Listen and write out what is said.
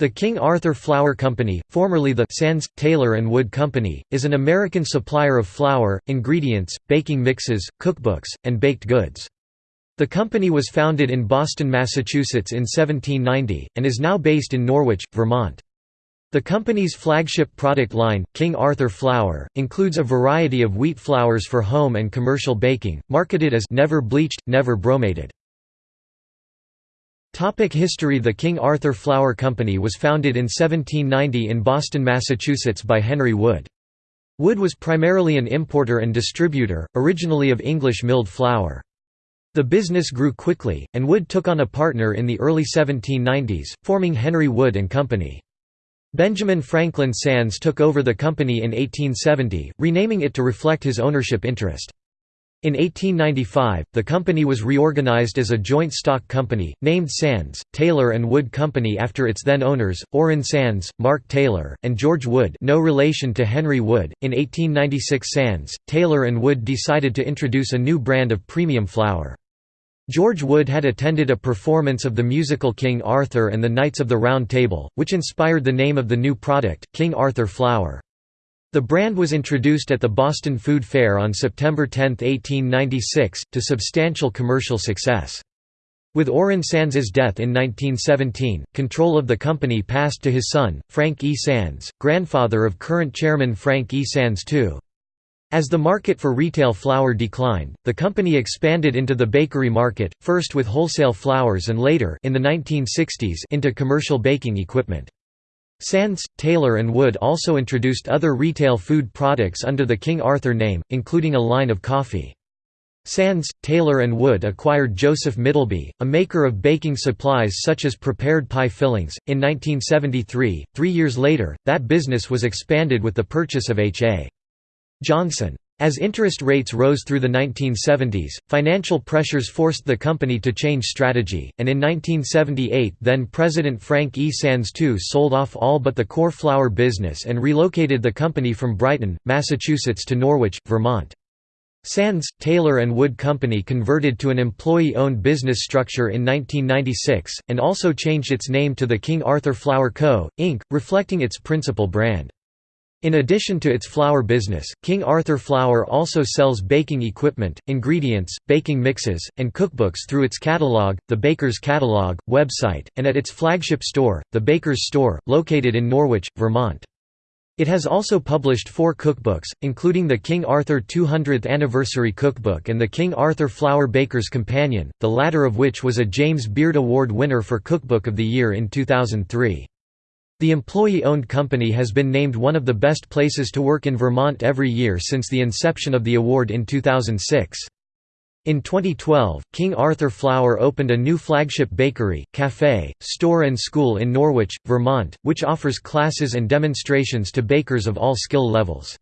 The King Arthur Flour Company, formerly the Sands, Taylor and Wood Company, is an American supplier of flour, ingredients, baking mixes, cookbooks, and baked goods. The company was founded in Boston, Massachusetts in 1790, and is now based in Norwich, Vermont. The company's flagship product line, King Arthur Flour, includes a variety of wheat flours for home and commercial baking, marketed as never bleached, never bromated. Topic history The King Arthur Flour Company was founded in 1790 in Boston, Massachusetts by Henry Wood. Wood was primarily an importer and distributor, originally of English milled flour. The business grew quickly, and Wood took on a partner in the early 1790s, forming Henry Wood Company. Benjamin Franklin Sands took over the company in 1870, renaming it to reflect his ownership interest. In 1895, the company was reorganized as a joint stock company, named Sands, Taylor and Wood Company after its then owners, Orrin Sands, Mark Taylor, and George Wood no relation to Henry Wood. In 1896 Sands, Taylor and Wood decided to introduce a new brand of premium flour. George Wood had attended a performance of the musical King Arthur and the Knights of the Round Table, which inspired the name of the new product, King Arthur Flour. The brand was introduced at the Boston Food Fair on September 10, 1896, to substantial commercial success. With Orrin Sands's death in 1917, control of the company passed to his son, Frank E. Sands, grandfather of current chairman Frank E. Sands II. As the market for retail flour declined, the company expanded into the bakery market, first with wholesale flours and later in the 1960s into commercial baking equipment. Sands, Taylor and Wood also introduced other retail food products under the King Arthur name, including a line of coffee. Sands, Taylor and Wood acquired Joseph Middleby, a maker of baking supplies such as prepared pie fillings, in 1973. Three years later, that business was expanded with the purchase of H.A. Johnson. As interest rates rose through the 1970s, financial pressures forced the company to change strategy, and in 1978 then-President Frank E. Sands II sold off all but the core flour business and relocated the company from Brighton, Massachusetts to Norwich, Vermont. Sands, Taylor and Wood Company converted to an employee-owned business structure in 1996, and also changed its name to the King Arthur Flour Co., Inc., reflecting its principal brand. In addition to its flour business, King Arthur Flour also sells baking equipment, ingredients, baking mixes, and cookbooks through its catalog, the Baker's Catalog, website, and at its flagship store, the Baker's Store, located in Norwich, Vermont. It has also published four cookbooks, including the King Arthur 200th Anniversary Cookbook and the King Arthur Flour Baker's Companion, the latter of which was a James Beard Award winner for Cookbook of the Year in 2003. The employee-owned company has been named one of the best places to work in Vermont every year since the inception of the award in 2006. In 2012, King Arthur Flour opened a new flagship bakery, cafe, store and school in Norwich, Vermont, which offers classes and demonstrations to bakers of all skill levels.